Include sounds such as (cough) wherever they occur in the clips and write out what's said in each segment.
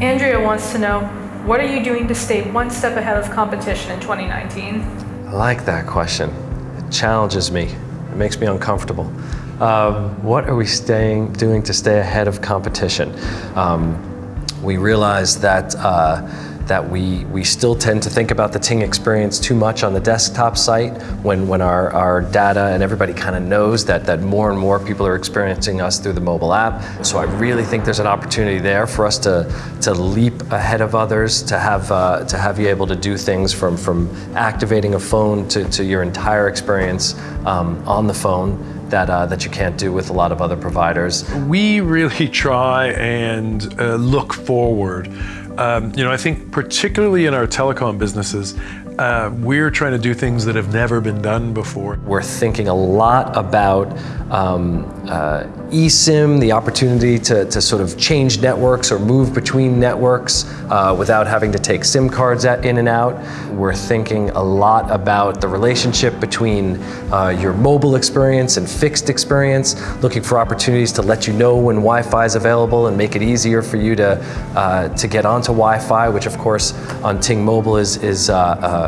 Andrea wants to know, what are you doing to stay one step ahead of competition in 2019? I like that question. It challenges me. It makes me uncomfortable. Um, what are we staying, doing to stay ahead of competition? Um, we realize that uh, that we, we still tend to think about the Ting experience too much on the desktop site when, when our, our data and everybody kind of knows that, that more and more people are experiencing us through the mobile app. So I really think there's an opportunity there for us to, to leap ahead of others, to have, uh, to have you able to do things from, from activating a phone to, to your entire experience um, on the phone that, uh, that you can't do with a lot of other providers. We really (laughs) try and uh, look forward um, you know, I think particularly in our telecom businesses, uh, we're trying to do things that have never been done before. We're thinking a lot about um, uh, eSIM, the opportunity to, to sort of change networks or move between networks uh, without having to take SIM cards in and out. We're thinking a lot about the relationship between uh, your mobile experience and fixed experience, looking for opportunities to let you know when Wi-Fi is available and make it easier for you to, uh, to get onto Wi-Fi, which of course on Ting Mobile is, is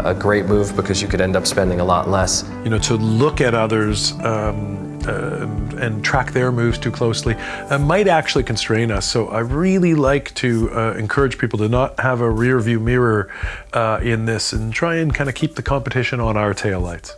a great move because you could end up spending a lot less. You know, to look at others um, uh, and track their moves too closely uh, might actually constrain us. So I really like to uh, encourage people to not have a rear view mirror uh, in this and try and kind of keep the competition on our taillights.